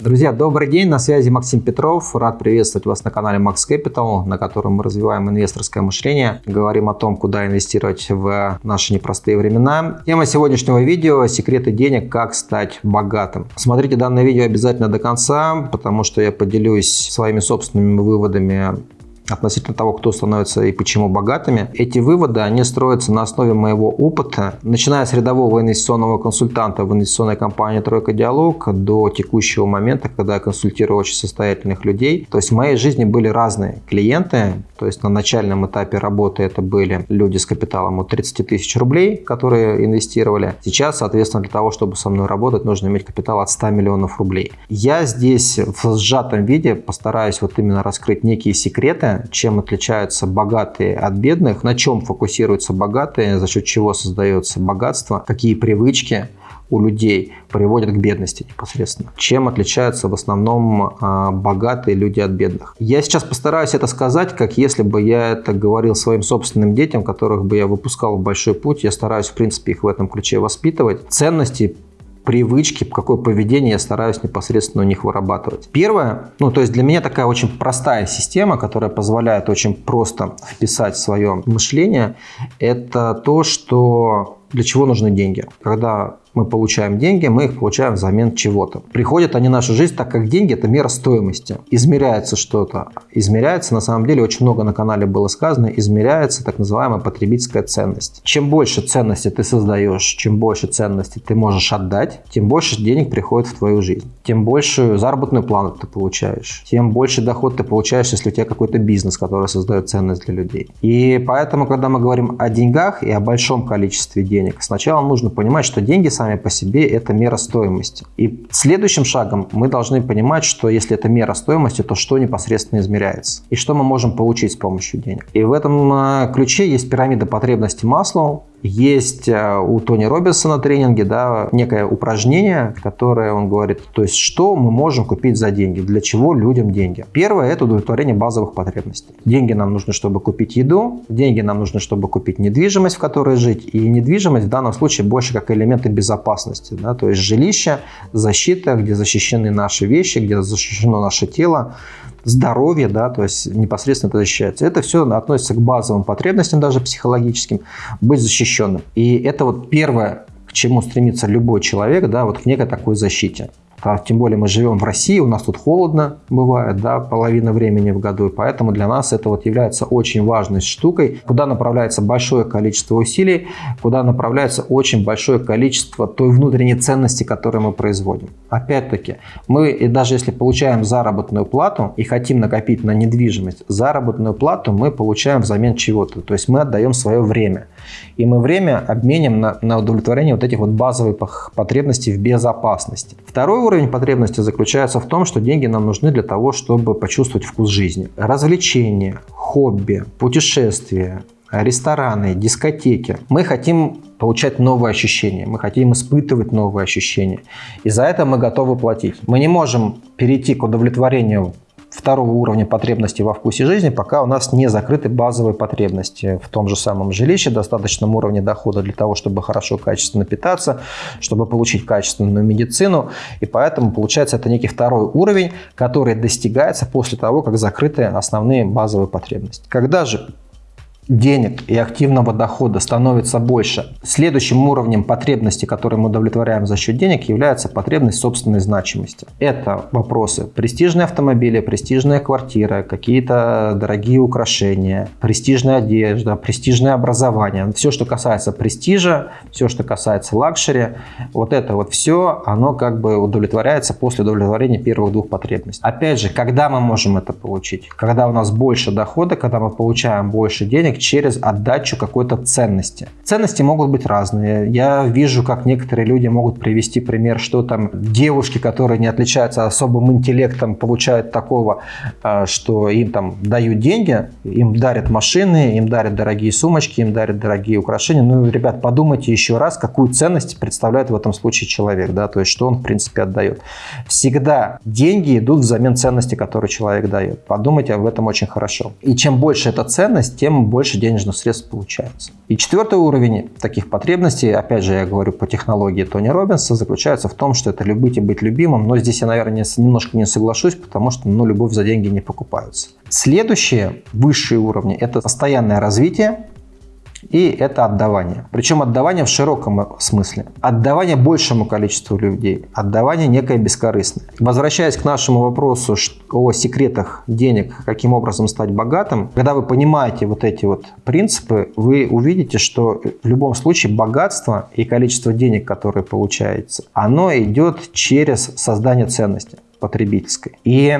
Друзья, добрый день, на связи Максим Петров. Рад приветствовать вас на канале Max Capital, на котором мы развиваем инвесторское мышление, говорим о том, куда инвестировать в наши непростые времена. Тема сегодняшнего видео – секреты денег, как стать богатым. Смотрите данное видео обязательно до конца, потому что я поделюсь своими собственными выводами относительно того, кто становится и почему богатыми. Эти выводы, они строятся на основе моего опыта, начиная с рядового инвестиционного консультанта в инвестиционной компании «Тройка Диалог» до текущего момента, когда я консультирую очень состоятельных людей. То есть в моей жизни были разные клиенты, то есть на начальном этапе работы это были люди с капиталом от 30 тысяч рублей, которые инвестировали. Сейчас, соответственно, для того, чтобы со мной работать, нужно иметь капитал от 100 миллионов рублей. Я здесь в сжатом виде постараюсь вот именно раскрыть некие секреты, чем отличаются богатые от бедных, на чем фокусируются богатые, за счет чего создается богатство, какие привычки у людей приводят к бедности непосредственно. Чем отличаются в основном а, богатые люди от бедных. Я сейчас постараюсь это сказать, как если бы я это говорил своим собственным детям, которых бы я выпускал в большой путь. Я стараюсь, в принципе, их в этом ключе воспитывать. Ценности привычки, какое поведение я стараюсь непосредственно у них вырабатывать. Первое, ну то есть для меня такая очень простая система, которая позволяет очень просто вписать свое мышление, это то, что для чего нужны деньги. Когда мы получаем деньги, мы их получаем взамен чего-то. Приходят они в нашу жизнь, так как деньги – это мера стоимости. Измеряется что-то. Измеряется, на самом деле, очень много на канале было сказано, измеряется так называемая потребительская ценность. Чем больше ценности ты создаешь, чем больше ценности ты можешь отдать, тем больше денег приходит в твою жизнь. Тем больше заработную плану ты получаешь, тем больше доход ты получаешь, если у тебя какой-то бизнес, который создает ценность для людей. И поэтому, когда мы говорим о деньгах и о большом количестве денег, сначала нужно понимать, что деньги – сами по себе это мера стоимости. И следующим шагом мы должны понимать, что если это мера стоимости, то что непосредственно измеряется и что мы можем получить с помощью денег. И в этом э, ключе есть пирамида потребностей Маслоу, есть э, у Тони Робинсона тренинге да, некое упражнение, которое он говорит, то есть что мы можем купить за деньги, для чего людям деньги. Первое – это удовлетворение базовых потребностей. Деньги нам нужны, чтобы купить еду, деньги нам нужны, чтобы купить недвижимость, в которой жить. И недвижимость в данном случае больше как элементы безопасности. Да, то есть жилище, защита, где защищены наши вещи, где защищено наше тело, здоровье, да, то есть непосредственно это защищается. Это все относится к базовым потребностям, даже психологическим, быть защищенным. И это вот первое, к чему стремится любой человек, да, вот к некой такой защите. А тем более мы живем в России, у нас тут холодно бывает, да, половина времени в году, и поэтому для нас это вот является очень важной штукой, куда направляется большое количество усилий, куда направляется очень большое количество той внутренней ценности, которую мы производим. Опять-таки, мы даже если получаем заработную плату и хотим накопить на недвижимость, заработную плату мы получаем взамен чего-то, то есть мы отдаем свое время. И мы время обменим на, на удовлетворение вот этих вот базовых потребностей в безопасности. Второй уровень потребности заключается в том, что деньги нам нужны для того, чтобы почувствовать вкус жизни. Развлечения, хобби, путешествия, рестораны, дискотеки. Мы хотим получать новые ощущения, мы хотим испытывать новые ощущения. И за это мы готовы платить. Мы не можем перейти к удовлетворению второго уровня потребностей во вкусе жизни, пока у нас не закрыты базовые потребности в том же самом жилище, достаточном уровне дохода для того, чтобы хорошо, качественно питаться, чтобы получить качественную медицину. И поэтому получается это некий второй уровень, который достигается после того, как закрыты основные базовые потребности. Когда же денег и активного дохода становится больше. Следующим уровнем потребности, которые мы удовлетворяем за счет денег, является потребность собственной значимости. Это вопросы престижные автомобили, престижная квартира, какие-то дорогие украшения, престижная одежда, престижное образование. Все, что касается престижа, все, что касается luxury, вот это вот все, оно как бы удовлетворяется после удовлетворения первых двух потребностей. Опять же, когда мы можем это получить? Когда у нас больше дохода, когда мы получаем больше денег, денег через отдачу какой-то ценности. Ценности могут быть разные. Я вижу, как некоторые люди могут привести пример, что там девушки, которые не отличаются особым интеллектом, получают такого, а, что им там дают деньги, им дарят машины, им дарят дорогие сумочки, им дарят дорогие украшения. Ну, ребят, подумайте еще раз, какую ценность представляет в этом случае человек, да, то есть что он в принципе отдает. Всегда деньги идут взамен ценности, которую человек дает. Подумайте об этом очень хорошо. И чем больше эта ценность, тем больше больше денежных средств получается. И четвертый уровень таких потребностей, опять же, я говорю по технологии Тони Робинса, заключается в том, что это любить и быть любимым. Но здесь я, наверное, немножко не соглашусь, потому что ну, любовь за деньги не покупаются. Следующие высшие уровни – это постоянное развитие, и это отдавание. Причем отдавание в широком смысле. Отдавание большему количеству людей. Отдавание некое бескорыстное. Возвращаясь к нашему вопросу о секретах денег, каким образом стать богатым, когда вы понимаете вот эти вот принципы, вы увидите, что в любом случае богатство и количество денег, которые получается, оно идет через создание ценности потребительской. И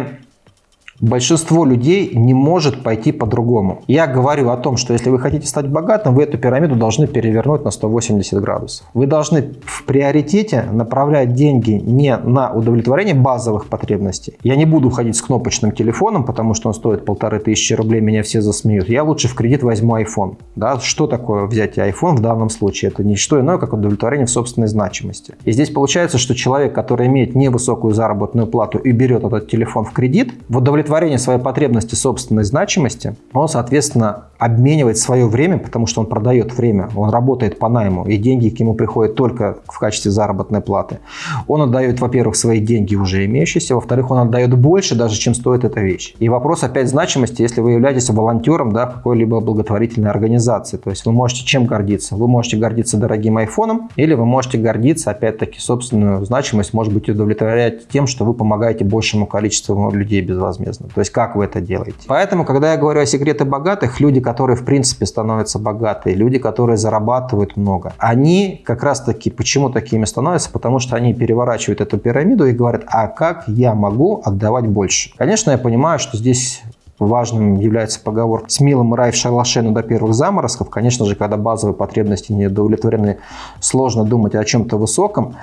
Большинство людей не может пойти по-другому. Я говорю о том, что если вы хотите стать богатым, вы эту пирамиду должны перевернуть на 180 градусов. Вы должны в приоритете направлять деньги не на удовлетворение базовых потребностей. Я не буду ходить с кнопочным телефоном, потому что он стоит полторы тысячи рублей, меня все засмеют. Я лучше в кредит возьму iPhone. Да? Что такое взятие iPhone в данном случае? Это не что иное, как удовлетворение в собственной значимости. И здесь получается, что человек, который имеет невысокую заработную плату и берет этот телефон в кредит, в удовлетворение удовлетворения своей потребности собственной значимости, он, соответственно, обменивает свое время, потому что он продает время, он работает по найму, и деньги к нему приходят только в качестве заработной платы. Он отдает, во-первых, свои деньги уже имеющиеся, во-вторых, он отдает больше даже, чем стоит эта вещь. И вопрос опять значимости, если вы являетесь волонтером да, какой-либо благотворительной организации. То есть вы можете чем гордиться? Вы можете гордиться дорогим айфоном, или вы можете гордиться, опять-таки, собственную значимость, может быть, удовлетворять тем, что вы помогаете большему количеству людей безвозмездно интересно. То есть как вы это делаете. Поэтому, когда я говорю о секреты богатых, люди, которые в принципе становятся богатые, люди, которые зарабатывают много, они как раз таки, почему такими становятся? Потому что они переворачивают эту пирамиду и говорят, а как я могу отдавать больше? Конечно, я понимаю, что здесь важным является поговор «С милым рай в шалаше, до первых заморозков». Конечно же, когда базовые потребности не удовлетворены, сложно думать о чем-то высоком.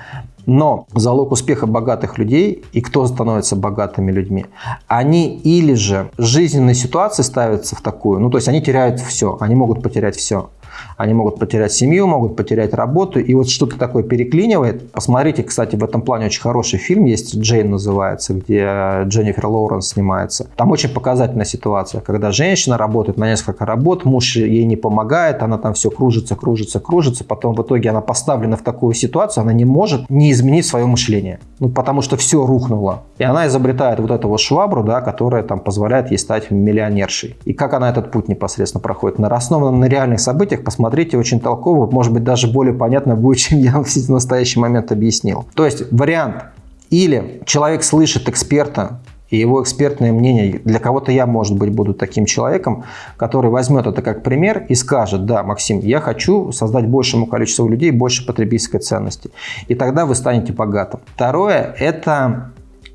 Но залог успеха богатых людей и кто становится богатыми людьми, они или же жизненные ситуации ставятся в такую, ну то есть они теряют все, они могут потерять все. Они могут потерять семью, могут потерять работу, и вот что-то такое переклинивает. Посмотрите, кстати, в этом плане очень хороший фильм есть, «Джейн» называется, где Дженнифер Лоуренс снимается. Там очень показательная ситуация, когда женщина работает на несколько работ, муж ей не помогает, она там все кружится, кружится, кружится, потом в итоге она поставлена в такую ситуацию, она не может не изменить свое мышление, ну, потому что все рухнуло. И она изобретает вот эту вот швабру, да, которая там позволяет ей стать миллионершей. И как она этот путь непосредственно проходит? На основанном на реальных событиях посмотрите, очень толково, может быть, даже более понятно будет, чем я в настоящий момент объяснил. То есть вариант или человек слышит эксперта, и его экспертное мнение, для кого-то я, может быть, буду таким человеком, который возьмет это как пример и скажет, да, Максим, я хочу создать большему количеству людей больше потребительской ценности. И тогда вы станете богатым. Второе – это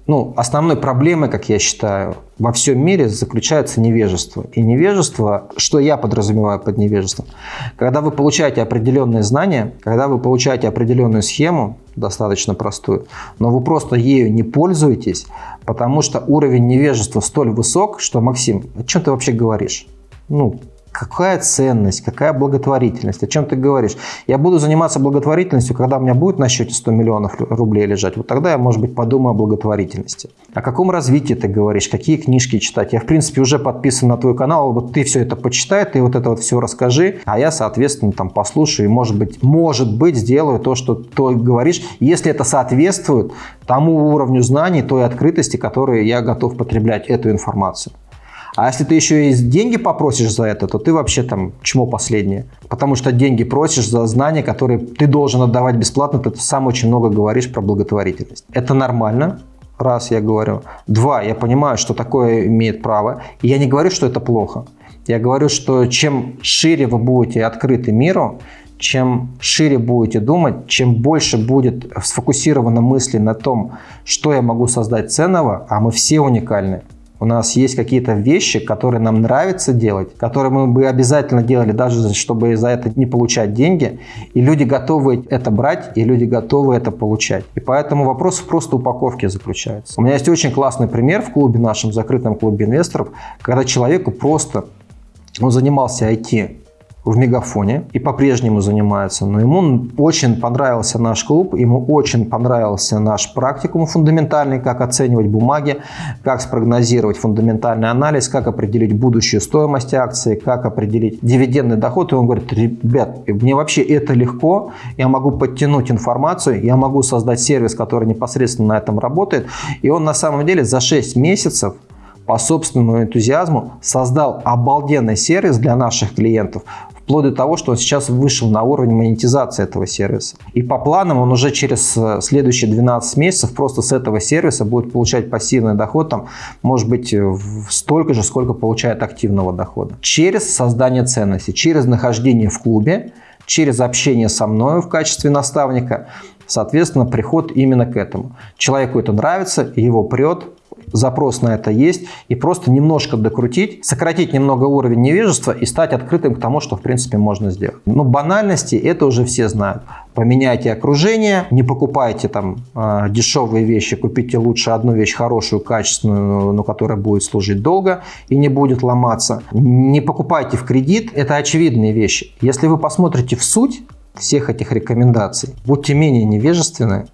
ну, основной проблемой, как я считаю, во всем мире заключается невежество. И невежество, что я подразумеваю под невежеством? Когда вы получаете определенные знания, когда вы получаете определенную схему, достаточно простую, но вы просто ею не пользуетесь, потому что уровень невежества столь высок, что, Максим, о чем ты вообще говоришь? Ну, Какая ценность, какая благотворительность, о чем ты говоришь? Я буду заниматься благотворительностью, когда у меня будет на счете 100 миллионов рублей лежать. Вот тогда я, может быть, подумаю о благотворительности. О каком развитии ты говоришь, какие книжки читать? Я, в принципе, уже подписан на твой канал, вот ты все это почитай, ты вот это вот все расскажи, а я, соответственно, там послушаю и, может быть, может быть, сделаю то, что ты говоришь, если это соответствует тому уровню знаний, той открытости, которые я готов потреблять эту информацию. А если ты еще и деньги попросишь за это, то ты вообще там чмо последнее. Потому что деньги просишь за знания, которые ты должен отдавать бесплатно, ты сам очень много говоришь про благотворительность. Это нормально, раз я говорю. Два, я понимаю, что такое имеет право. И я не говорю, что это плохо. Я говорю, что чем шире вы будете открыты миру, чем шире будете думать, чем больше будет сфокусировано мысли на том, что я могу создать ценного, а мы все уникальны, у нас есть какие-то вещи, которые нам нравится делать, которые мы бы обязательно делали, даже чтобы за это не получать деньги. И люди готовы это брать, и люди готовы это получать. И поэтому вопрос просто упаковки заключается. У меня есть очень классный пример в клубе нашем, закрытом клубе инвесторов, когда человеку просто, он занимался IT, в Мегафоне и по-прежнему занимается, но ему очень понравился наш клуб, ему очень понравился наш практикум фундаментальный, как оценивать бумаги, как спрогнозировать фундаментальный анализ, как определить будущую стоимость акции, как определить дивидендный доход. И он говорит, ребят, мне вообще это легко, я могу подтянуть информацию, я могу создать сервис, который непосредственно на этом работает. И он на самом деле за 6 месяцев по собственному энтузиазму создал обалденный сервис для наших клиентов, вплоть до того, что он сейчас вышел на уровень монетизации этого сервиса. И по планам он уже через э, следующие 12 месяцев просто с этого сервиса будет получать пассивный доход, там, может быть, столько же, сколько получает активного дохода. Через создание ценности, через нахождение в клубе, через общение со мной в качестве наставника, соответственно, приход именно к этому. Человеку это нравится, его прет, запрос на это есть, и просто немножко докрутить, сократить немного уровень невежества и стать открытым к тому, что в принципе можно сделать. Но банальности это уже все знают. Поменяйте окружение, не покупайте там э, дешевые вещи, купите лучше одну вещь хорошую, качественную, но которая будет служить долго и не будет ломаться. Не покупайте в кредит, это очевидные вещи. Если вы посмотрите в суть всех этих рекомендаций, будьте менее невежественны,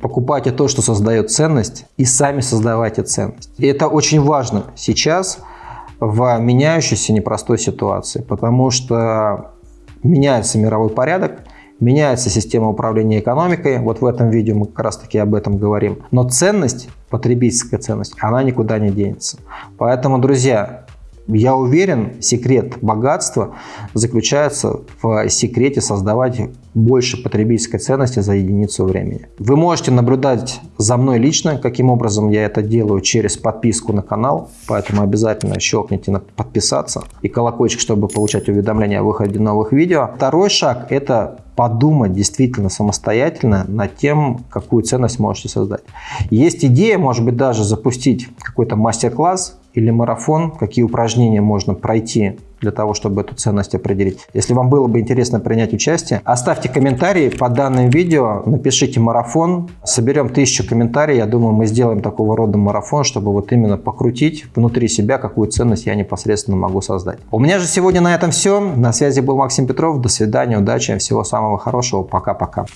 покупайте то, что создает ценность, и сами создавайте ценность. И это очень важно сейчас в меняющейся непростой ситуации, потому что меняется мировой порядок, меняется система управления экономикой. Вот в этом видео мы как раз таки об этом говорим. Но ценность, потребительская ценность, она никуда не денется. Поэтому, друзья, я уверен, секрет богатства заключается в секрете создавать больше потребительской ценности за единицу времени. Вы можете наблюдать за мной лично, каким образом я это делаю через подписку на канал, поэтому обязательно щелкните на подписаться и колокольчик, чтобы получать уведомления о выходе новых видео. Второй шаг – это подумать действительно самостоятельно над тем, какую ценность можете создать. Есть идея, может быть, даже запустить какой-то мастер-класс или марафон, какие упражнения можно пройти для того, чтобы эту ценность определить. Если вам было бы интересно принять участие, оставьте комментарии под данным видео, напишите марафон, соберем тысячу комментариев, я думаю, мы сделаем такого рода марафон, чтобы вот именно покрутить внутри себя, какую ценность я непосредственно могу создать. У меня же сегодня на этом все. На связи был Максим Петров. До свидания, удачи, всего самого хорошего. Пока-пока.